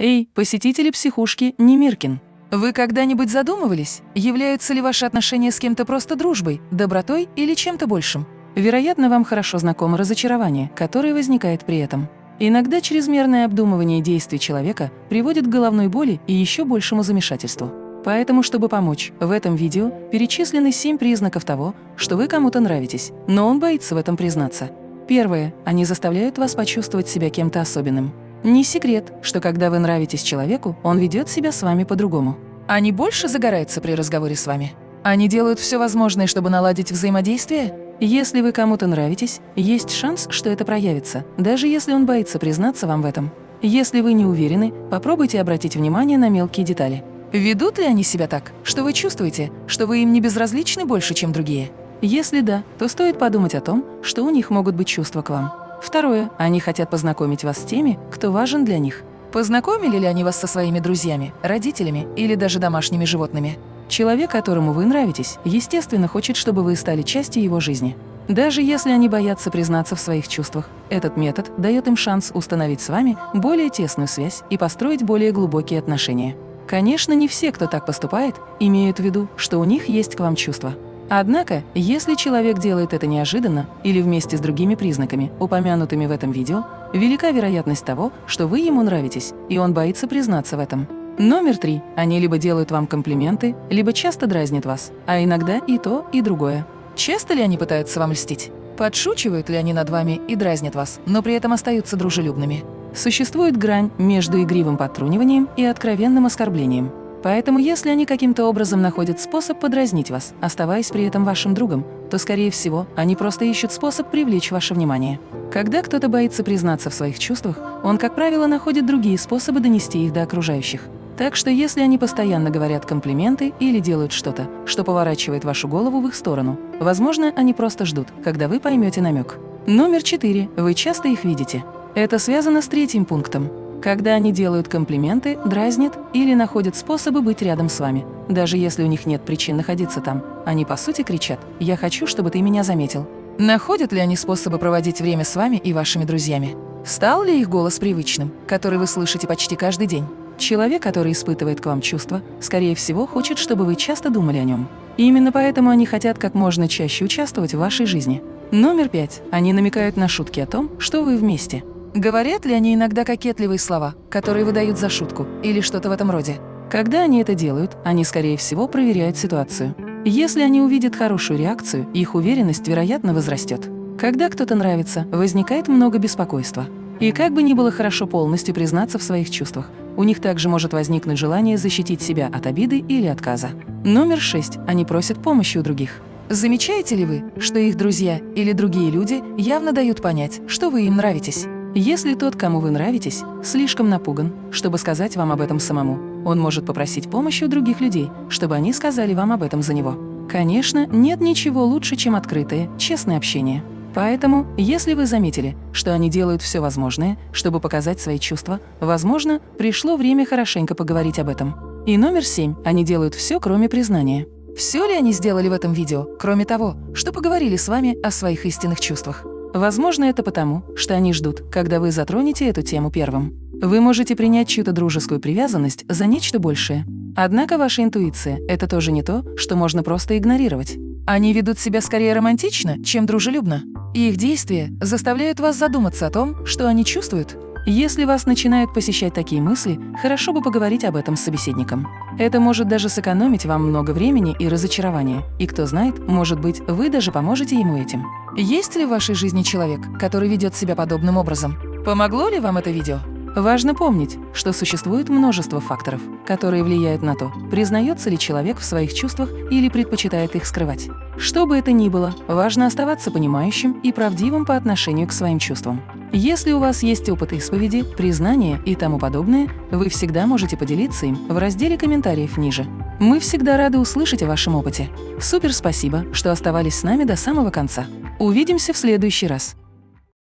Эй, посетители психушки Немиркин! Вы когда-нибудь задумывались, являются ли ваши отношения с кем-то просто дружбой, добротой или чем-то большим? Вероятно, вам хорошо знакомо разочарование, которое возникает при этом. Иногда чрезмерное обдумывание действий человека приводит к головной боли и еще большему замешательству. Поэтому, чтобы помочь, в этом видео перечислены 7 признаков того, что вы кому-то нравитесь, но он боится в этом признаться. Первое. Они заставляют вас почувствовать себя кем-то особенным. Не секрет, что когда вы нравитесь человеку, он ведет себя с вами по-другому. Они больше загораются при разговоре с вами? Они делают все возможное, чтобы наладить взаимодействие? Если вы кому-то нравитесь, есть шанс, что это проявится, даже если он боится признаться вам в этом. Если вы не уверены, попробуйте обратить внимание на мелкие детали. Ведут ли они себя так, что вы чувствуете, что вы им не безразличны больше, чем другие? Если да, то стоит подумать о том, что у них могут быть чувства к вам. Второе. Они хотят познакомить вас с теми, кто важен для них. Познакомили ли они вас со своими друзьями, родителями или даже домашними животными? Человек, которому вы нравитесь, естественно, хочет, чтобы вы стали частью его жизни. Даже если они боятся признаться в своих чувствах, этот метод дает им шанс установить с вами более тесную связь и построить более глубокие отношения. Конечно, не все, кто так поступает, имеют в виду, что у них есть к вам чувства. Однако, если человек делает это неожиданно или вместе с другими признаками, упомянутыми в этом видео, велика вероятность того, что вы ему нравитесь, и он боится признаться в этом. Номер три. Они либо делают вам комплименты, либо часто дразнят вас, а иногда и то, и другое. Часто ли они пытаются вам льстить? Подшучивают ли они над вами и дразнят вас, но при этом остаются дружелюбными? Существует грань между игривым подтруниванием и откровенным оскорблением. Поэтому если они каким-то образом находят способ подразнить вас, оставаясь при этом вашим другом, то, скорее всего, они просто ищут способ привлечь ваше внимание. Когда кто-то боится признаться в своих чувствах, он, как правило, находит другие способы донести их до окружающих. Так что если они постоянно говорят комплименты или делают что-то, что поворачивает вашу голову в их сторону, возможно, они просто ждут, когда вы поймете намек. Номер четыре. Вы часто их видите. Это связано с третьим пунктом. Когда они делают комплименты, дразнят или находят способы быть рядом с вами. Даже если у них нет причин находиться там, они по сути кричат «Я хочу, чтобы ты меня заметил». Находят ли они способы проводить время с вами и вашими друзьями? Стал ли их голос привычным, который вы слышите почти каждый день? Человек, который испытывает к вам чувства, скорее всего, хочет, чтобы вы часто думали о нем. И именно поэтому они хотят как можно чаще участвовать в вашей жизни. Номер пять. Они намекают на шутки о том, что вы вместе. Говорят ли они иногда кокетливые слова, которые выдают за шутку, или что-то в этом роде? Когда они это делают, они, скорее всего, проверяют ситуацию. Если они увидят хорошую реакцию, их уверенность, вероятно, возрастет. Когда кто-то нравится, возникает много беспокойства. И как бы ни было хорошо полностью признаться в своих чувствах, у них также может возникнуть желание защитить себя от обиды или отказа. Номер шесть. Они просят помощи у других. Замечаете ли вы, что их друзья или другие люди явно дают понять, что вы им нравитесь? Если тот, кому вы нравитесь, слишком напуган, чтобы сказать вам об этом самому, он может попросить помощи у других людей, чтобы они сказали вам об этом за него. Конечно, нет ничего лучше, чем открытое, честное общение. Поэтому, если вы заметили, что они делают все возможное, чтобы показать свои чувства, возможно, пришло время хорошенько поговорить об этом. И номер семь. Они делают все, кроме признания. Все ли они сделали в этом видео, кроме того, что поговорили с вами о своих истинных чувствах? Возможно, это потому, что они ждут, когда вы затронете эту тему первым. Вы можете принять чью-то дружескую привязанность за нечто большее. Однако ваша интуиция – это тоже не то, что можно просто игнорировать. Они ведут себя скорее романтично, чем дружелюбно. И их действия заставляют вас задуматься о том, что они чувствуют. Если вас начинают посещать такие мысли, хорошо бы поговорить об этом с собеседником. Это может даже сэкономить вам много времени и разочарования. И кто знает, может быть, вы даже поможете ему этим. Есть ли в вашей жизни человек, который ведет себя подобным образом? Помогло ли вам это видео? Важно помнить, что существует множество факторов, которые влияют на то, признается ли человек в своих чувствах или предпочитает их скрывать. Что бы это ни было, важно оставаться понимающим и правдивым по отношению к своим чувствам. Если у вас есть опыт исповеди, признания и тому подобное, вы всегда можете поделиться им в разделе комментариев ниже. Мы всегда рады услышать о вашем опыте. Супер спасибо, что оставались с нами до самого конца. Увидимся в следующий раз.